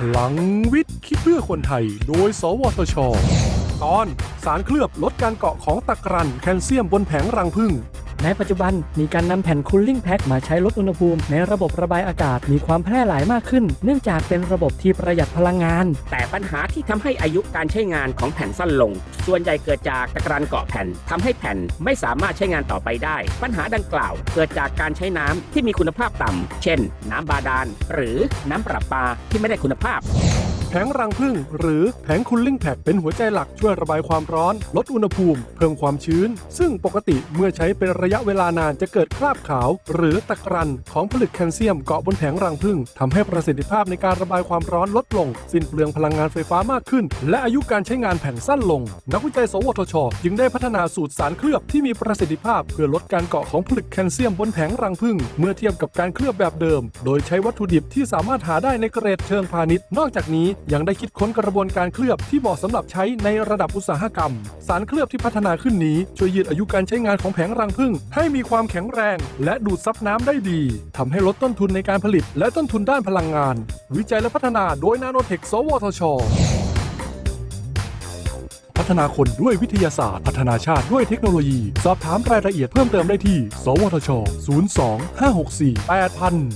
พลังวิทย์คิดเพื่อคนไทย โดย สวทช ตอนสารเคลือบลดการเกาะของตะกรันแคลเซียมบนแผงรังผึ้ง ในปัจจุบันมีการนำแผ่นคูลลิ่งแพ็คมาใช้ลดอุณหภูมิในระบบระบายอากาศมีความแพร่หลายมากขึ้น เนื่องจากเป็นระบบที่ประหยัดพลังงาน แต่ปัญหาที่ทำให้อายุการใช้งานของแผ่นสั้นลง ส่วนใหญ่เกิดจากตะกรันเกาะแผ่นทำให้แผ่นไม่สามารถใช้งานต่อไปได้ ปัญหาดังกล่าว เกิดจากการใช้น้ำที่มีคุณภาพต่ำเช่น น้ำบาดาลหรือน้ำประปาที่ไม่ได้คุณภาพ งรังผึ้งหรือแผงคูลลิ่งแพ็คเป็นหัวใจหลักช่วยระบายความร้อน ลดอุณหภูมิ เพิ่มความชื้น ซึ่งปกติเมื่อใช้เป็นระยะเวลานานจะเกิดคราบขาว หรือตะกรันของผลึกแคลเซียมเกาะบนแผงรังผึ้งทำให้ประสิทธิภาพในการระบายความร้อนลดลง สิ้นเปลืองพลังงานไฟฟ้ามากขึ้น และอายุการใช้งานแผ่นสั้นลง นักวิจัย สวทช จึงได้พัฒนาสูตรสารเคลือบที่มีประสิทธิภาพ เพื่อลดการเกาะของผลึกแคลเซียมบนแผงรังผึ้งเมื่อเทียบกับการเคลือบแบบเดิม โดยใช้วัตถุดิบที่สามารถหาได้ในเกรดเชิงพาณิชย์ นอกจากนี้ยังได้คิดค้นกระบวนการเคลือบที่เหมาะสำหรับใช้ในระดับอุตสาหกรรม สารเคลือบที่พัฒนาขึ้นนี้ช่วยยืดอายุการใช้งานของแผงรังผึ้งให้มีความแข็งแรง และดูดซับน้ำได้ดี ทำให้ลดต้นทุนในการผลิต และต้นทุนด้านพลังงาน วิจัยและพัฒนาโดยนาโนเทค สวทชพัฒนาคนด้วยวิทยาศาสตร์ พัฒนาชาติด้วยเทคโนโลยี สอบถามรายละเอียดเพิ่มเติมได้ที่ สวทช 02 564 8000